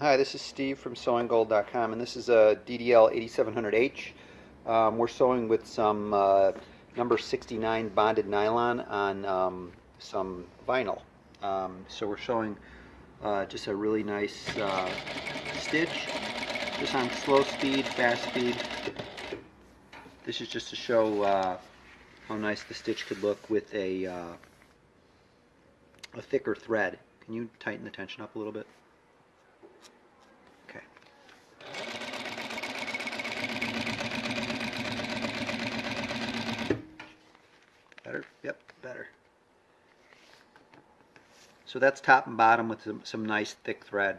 Hi, this is Steve from sewinggold.com, and this is a DDL 8700H. Um, we're sewing with some uh, number 69 bonded nylon on um, some vinyl. Um, so we're sewing uh, just a really nice uh, stitch, just on slow speed, fast speed. This is just to show uh, how nice the stitch could look with a, uh, a thicker thread. Can you tighten the tension up a little bit? Okay. Better? Yep, better. So that's top and bottom with some, some nice thick thread.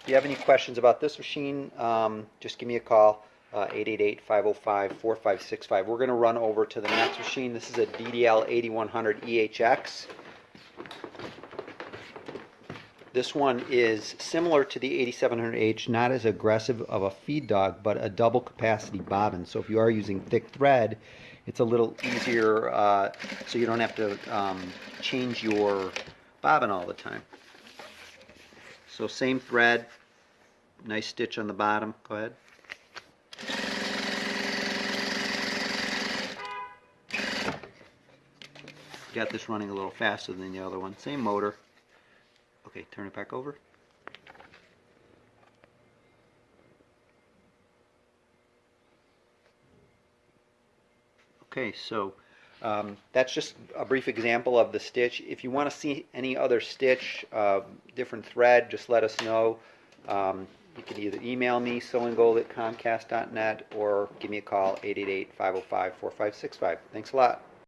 If you have any questions about this machine, um, just give me a call, uh, 888-505-4565. We're going to run over to the next machine. This is a DDL 8100 EHX. This one is similar to the 8700H, not as aggressive of a feed dog, but a double capacity bobbin. So if you are using thick thread, it's a little easier, uh, so you don't have to um, change your bobbin all the time. So same thread, nice stitch on the bottom. Go ahead. Got this running a little faster than the other one. Same motor. Okay, turn it back over. Okay, so um, that's just a brief example of the stitch. If you want to see any other stitch, uh, different thread, just let us know. Um, you can either email me, sewinggold at comcast.net, or give me a call, 888-505-4565. Thanks a lot.